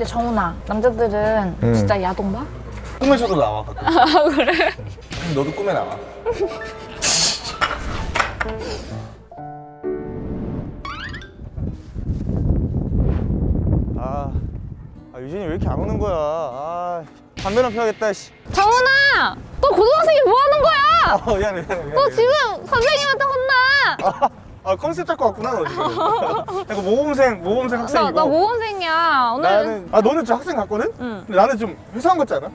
근데 정훈아 남자들은 음. 진짜 야동 봐? 꿈에서도 나와 가끔. 아 그래? 그럼 너도 꿈에 나와. 아, 아 유진이 왜 이렇게 안 오는 거야? 아, 담배나 피워야겠다. 씨. 정훈아! 너 고등학생이 뭐 하는 거야? 어, 미안해, 미안해, 미안해. 너 지금 선생님한테 혼나! 아, 아 컨셉 잡고 왔구나 너 지금. 약간 모범생, 모범생 학생이고. 나, 나 모범생이야 오늘 나는 아 너는 좀 학생 같거든? 응. 근데 나는 좀 회사원 같지 않아?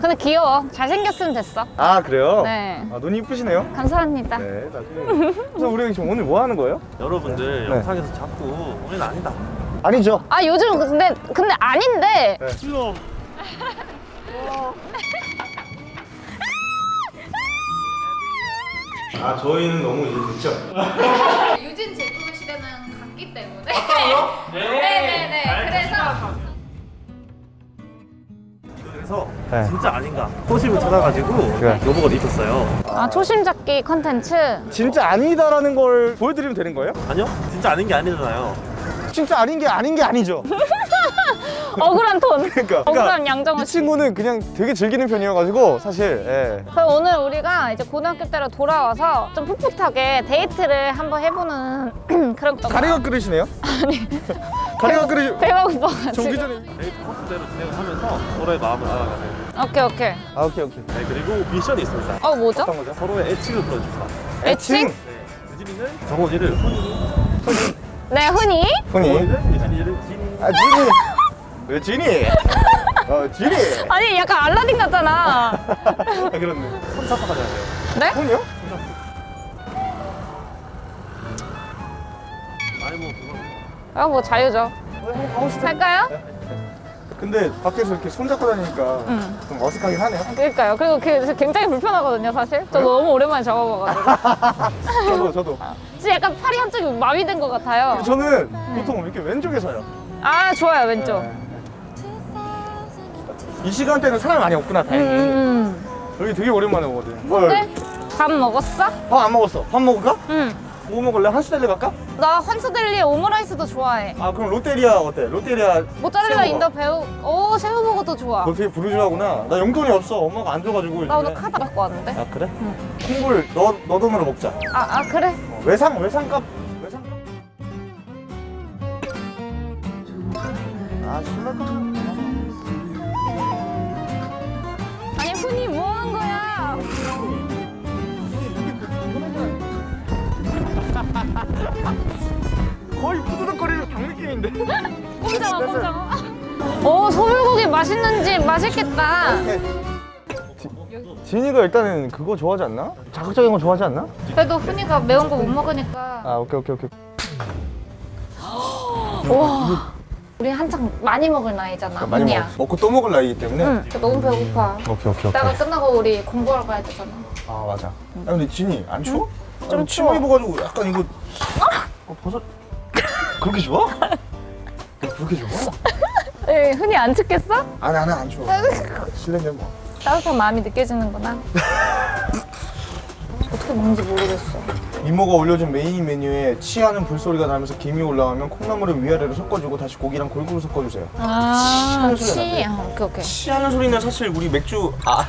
근데 귀여워 잘생겼으면 됐어 아 그래요? 네. 아 눈이 이쁘시네요. 감사합니다 네, 나중에. 그래서 우리가 지금 오늘 뭐 하는 거예요? 여러분들 네. 영상에서 자꾸 우리는 아니다. 아니죠. 아 요즘 근데 근데 아닌데 네. 싫어. 아 저희는 너무 이제 늦죠. 유진 제품의 시대는 갔기 때문에 네네네 그래서 그래서 네. 진짜 아닌가 호심을 찾아가지고 그래. 로봇을 입혔어요. 아 초심 잡기 컨텐츠 진짜 아니다라는 걸 보여드리면 되는 거예요? 아니요? 진짜 아닌 게 아니잖아요. 진짜 아닌 게 아닌 게 아니죠. 억울한 톤 그러니까. 억울한 양정호 이씨 친구는 그냥 되게 즐기는 편이어가지고 사실. 예. 그럼 오늘 우리가 이제 고등학교 때로 돌아와서 좀 풋풋하게 데이트를 한번 해보는 그런 거 가래가 끓으시네요? 아니. 가래가 끓으시. 배가 고파가지고 정기 전에. 데이트 코스대로 진행을 하면서 서로의 마음을 알아가는. 오케이 오케이 아 오케이 오케이. 네, 그리고 미션이 있습니다. 어 뭐죠? 어떤 거죠? 서로의 애칭을 불러줍시다. 애칭? 네, 유진이는 정원이를 훈이, 네 훈이 훈이. 정원이는 유진이를 진이. 아 진이. 왜 진이? 어 진이. 아니 약간 알라딘 같잖아 아 그렇네. 손잡아가야 돼요. 네? 아니 뭐 그건 아뭐 자유죠 할까요? 근데 밖에서 이렇게 손잡고 다니니까 응. 좀 어색하긴 하네요. 그러니까요 그리고 그게 굉장히 불편하거든요 사실 저 너무 오랜만에 잡아봐가지고 저도 저도. 진짜 약간 팔이 한쪽이 마비된 것 같아요 저는 보통 이렇게 왼쪽에 서요. 아 좋아요 왼쪽 네. 이 시간대는 사람이 많이 없구나 다행히. 음. 여기 되게 오랜만에 오거든. 근데 밥 먹었어? 밥 안 먹었어. 밥 먹을까? 응. 뭐 먹을래? 한스델리 갈까? 나 한스델리 오므라이스도 좋아해. 아 그럼 롯데리아 어때? 롯데리아 모짜렐라 in the 버거. 오 새우버거도 좋아. 너 되게 부르주아구나. 나 용돈이 없어. 엄마가 안 줘가지고. 나 오늘. 카드 갖고 왔는데. 아 그래? 콩불 너, 너 돈으로 먹자. 아, 아 그래? 어, 외상 외상값 외상값. 아 신랄까? 거의 푸드덕거리는 닭 느낌인데. 꼼장어 꼼장어. 오 소불고기 맛있는 집 맛있겠다. 진이가 일단은 그거 좋아하지 않나? 자극적인 거 좋아하지 않나? 그래도 훈이가 매운 거 못 먹으니까. 아 오케이 오케이 오케이. 와. 우리 한창 많이 먹을 나이잖아. 많이 훈이야. 먹, 먹고 또 먹을 나이기 때문에. 응. 너무 배고파. 오케이 오케이 이따가 끝나고 우리 공부하러 가야 되잖아. 아 맞아. 야 근데 진이 안 추워? 좀 아니, 치마 추워. 입어가지고 약간 이거 어, 버섯 그렇게 좋아? 그렇게 좋아? 에 훈이 안 춥겠어? 아니 나는 안 추워. 실내네 뭐. 따뜻한 마음이 느껴지는구나. 어떻게 먹는지 모르겠어. 이모가 올려준 메인 메뉴에 치 하는 불소리가 나면서 김이 올라오면 콩나물을 위아래로 섞어주고 다시 고기랑 골고루 섞어주세요. 아, 하는 소리가 치. 나네. 아, 오케이, 오케이. 치 하는 소리는 사실 우리 맥주 아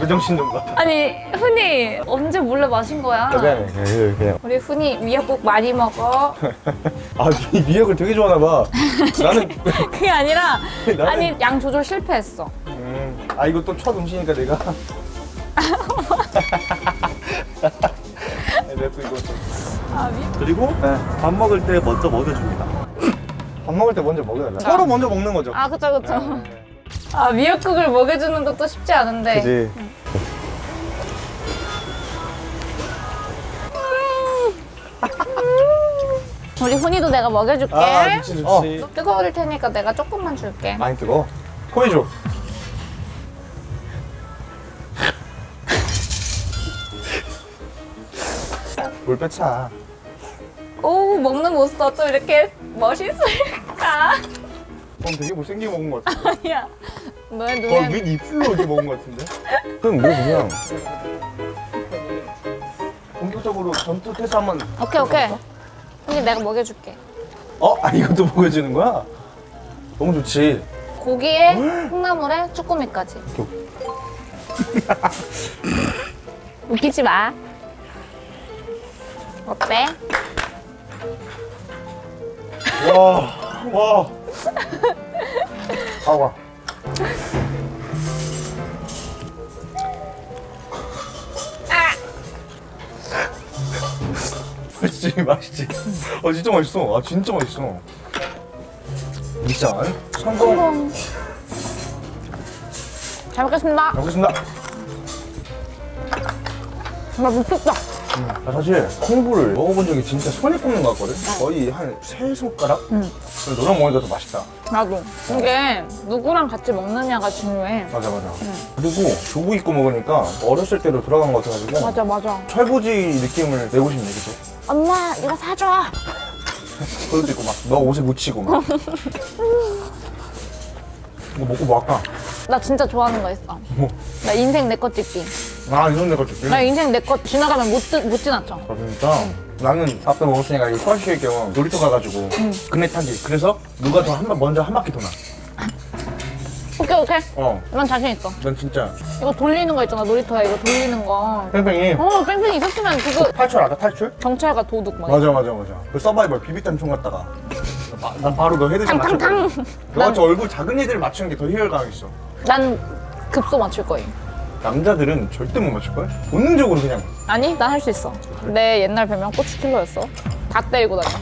내 정신 좀 봐. 아니, 훈이 언제 몰래 마신 거야? 아, 미안해. 그냥 그냥. 우리 훈이 미역국 많이 먹어. 아 미, 미역을 되게 좋아하나 봐. 나는 그게 아니라, 나는- 아니, 양 조절 실패했어. 음, 아 이거 또 첫 음식이니까 내가. 이거 좀. 아, 미... 그리고 네. 밥 먹을 때 먼저 먹여줍니다. 밥 먹을 때 먼저 먹어야 돼. 서로 먼저 먹는 거죠. 아, 그쵸, 그쵸. 아, 미역국을 먹여주는 것도 쉽지 않은데. 그지. 우리 훈이도 내가 먹여줄게. 아 좋지 좋지. 어, 뜨거울 테니까 내가 조금만 줄게. 많이 뜨거. 코에 줘. 물 빼차. 오, 먹는 모습 어쩜 이렇게 멋있을까? 넌 되게 못생기게 먹은 것 같은데. 아니야. 너의 어, 눈에. 윗 입술로 이렇게 먹은 것 같은데. 그럼 뭐 그냥. 본격적으로 전투 태세 한번. 오케이, 오케이. 훈이 내가 먹여줄게. 어? 아 이것도 먹여주는 거야? 너무 좋지. 고기에 콩나물에 쭈꾸미까지. 웃기지 마. 어때? 와, 와. 가봐. 맛있지, 맛있지. 어, 진짜 맛있어. 아, 진짜 맛있어. 진짜. 성공. 성공. 잘 먹겠습니다. 잘 먹겠습니다. 나 미쳤다. 나 사실 콩부를 먹어본 적이 진짜 손에 꼽는 것 같거든? 거의 한 세 손가락? 응. 그래서 너랑 먹으니까 더 맛있다. 나도. 이게 누구랑 같이 먹느냐가 중요해. 맞아, 맞아. 그리고 조국 입고 먹으니까 어렸을 때로 돌아간 것 같아가지고 맞아, 맞아. 철부지 느낌을 내고 싶네, 그죠? 엄마, 이거 사줘. 그것도 있고 막 너 옷에 묻히고 막 이거 먹고 뭐 할까? 나 진짜 좋아하는 거 있어. 뭐? 나 인생 내것 찍기. 아 이런 데가 좋지 나 인생 내것 지나가면 못, 지- 못 지나쳐. 그러니까 나는 앞에 먹었으니까 이 소화시킬 겸 놀이터 가가지고 그네 타기 그래서 누가 더 한 번 먼저 한 바퀴 도나 오케이, 오케이. 어난 난 자신 있어. 진짜 이거 돌리는 거 있잖아, 놀이터에 이거 돌리는 거. 뺑뺑이 어, 뺑뺑이 있었으면 그거 탈출 알아 탈출? 경찰과 도둑 막. 맞아 맞아 맞아 그 서바이벌 비비탄 총 갖다가 나, 난 바로 너 headshot 탕탕탕. 너같이 얼굴 작은 애들 맞추는 게더 희열감 있어 난 급소 맞출 거임. 남자들은 절대 못 맞출걸? 본능적으로 그냥 아니, 난 할 수 있어. 내 옛날 별명 고추킬러였어. 다 때리고 다니고.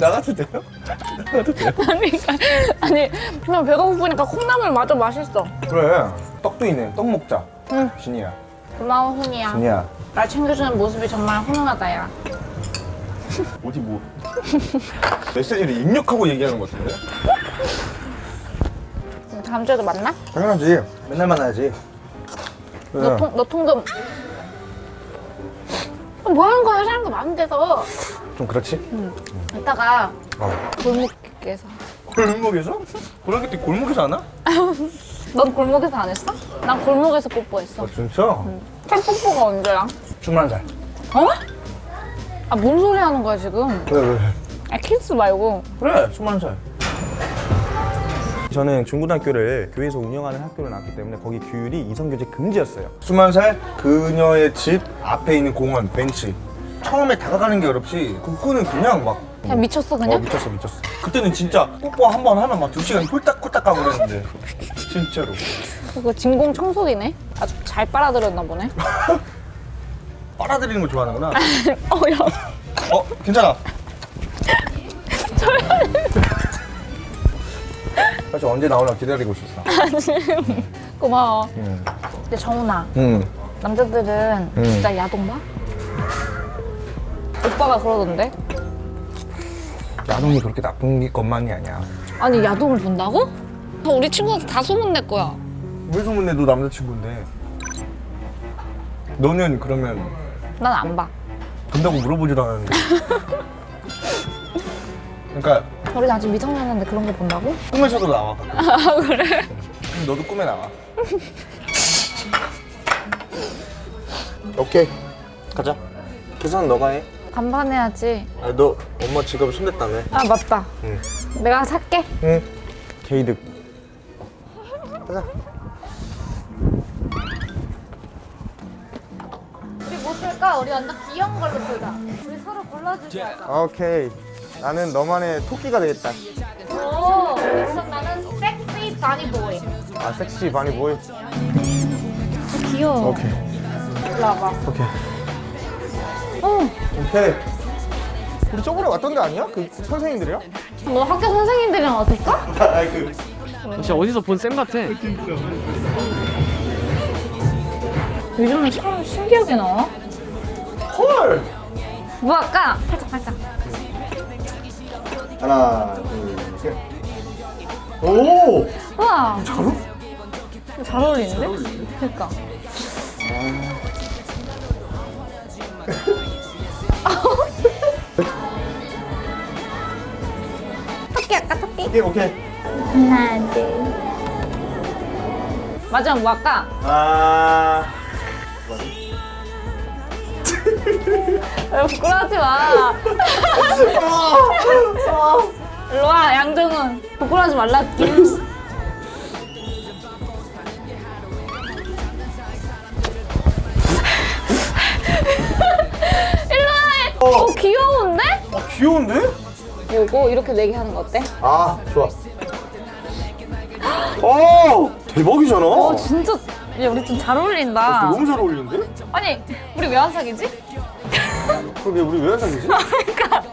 나가도 돼요? 나가도 돼요? 아니, 아니, 그냥 배가 고프니까 콩나물 마저 맛있어. 그래 떡도 있네 떡 먹자 응. 진이야 고마워, 훈이야. 진이야 날 챙겨주는 모습이 정말 훈훈하다, 야. 어디 뭐 메시지를 입력하고 얘기하는 것 같은데? 다음 주에도 만나? 당연하지 맨날 만나야지 너, 통, 너 통금. 뭐 하는 거야, 사람도 많은 데서. 좀 그렇지? 이따가 어. 골목에서. 골목에서? 고등학교 때 골목에서 하나? 넌 골목에서 안 했어? 난 골목에서 뽀뽀했어. 아 진짜? 첫 뽀뽀가 언제야? 21살 어? 아, 뭔 소리 하는 거야, 지금? 왜 왜? 아, 키스 말고. 그래 21살 저는 중고등학교를 교회에서 운영하는 학교를 나왔기 때문에 거기 규율이 이성교제 금지였어요 21살 그녀의 집 앞에 있는 공원 벤치 처음에 다가가는 게 어렵지 그거는 그냥 막 그냥 미쳤어, 어, 그냥? 미쳤어 미쳤어 그때는 진짜 뽀뽀 한 번 하면 막 두 시간 홀딱홀딱 가고 그랬는데 진짜로 그거 진공 청소기네? 아주 잘 빨아들였나 보네. 빨아들이는 거 좋아하는구나 어, 야. 어 괜찮아 사실 언제 나오나 기다리고 있었어 고마워. 응. 근데 정훈아, 응. 남자들은 음. 진짜 야동 봐? 오빠가 그러던데? 야동이 그렇게 나쁜 게 것만이 아니야 아니, 야동을 본다고? 저 우리 친구한테 다 소문낼 거야. 왜 소문내 너 남자친구인데 너는 그러면 난 안 봐. 본다고 물어보지도 않았는데 그러니까 우리 아직 미성년인데 그런 거 본다고? 꿈에서도 나와 가끔. 아, 그래? 그럼 너도 꿈에 나와 오케이 가자 계산은 너가 해 반반해야지. 아니 너 엄마 지갑에 손댔다며 아, 맞다. 응. 내가 살게. 응 게이득 가자 우리 뭐 쓸까? 우리 완전 귀여운 걸로 쓰자. 우리 서로 골라주자. 오케이 나는 너만의 토끼가 되겠다 오, 그럼 나는 섹시 바니보이. 아 섹시 바니 보이 귀여워. 오케이 일로 와봐. 오케이 어, 오케이 우리 저번에 왔던 데 아니야? 그 선생님들이야? 너 학교 선생님들이랑 왔었어? 아그 진짜 어디서 본 쌤 같아. 요즘에 참 신기하게 나와. 헐 뭐 할까? 살짝 살짝. 하나 둘 셋 오! 우와, 잘 어울 잘 어울리는데? 그러니까. 토끼 할까 토끼? 오케이 오케이 하나 둘. 마지막 뭐 할까? 아왜 부끄러워하지 마. 일로 와 양정은 부끄러워하지 말라 일로 와 어, 귀여운데? 아 귀여운데? 요거 이렇게 내게 하는 거 어때? 아 좋아 어 대박이잖아 어 진짜 야 우리 좀 잘 어울린다 너무 잘 어울리는데? 아니 우리 왜 안 사귀지? 그러게 우리 왜 사귀지?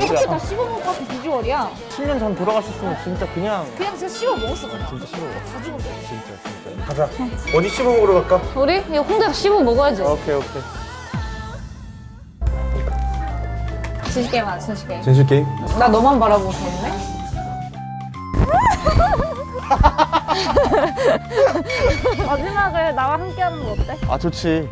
이렇게 다 씹어 먹을 것 같은 비주얼이야 10년 전 돌아가셨으면 진짜 그냥 그냥 진짜 씹어 먹었을 거야 진짜 싫어. 다 죽었어 가자 어디 씹어 먹으러 갈까? 우리 이거 혼자 씹어 먹어야지 오케이 오케이. 진실 게임 하자 진실 게임 진실 게임? 나 너만 바라보고 있네 마지막을 나와 함께 하는 거 어때? 아 좋지.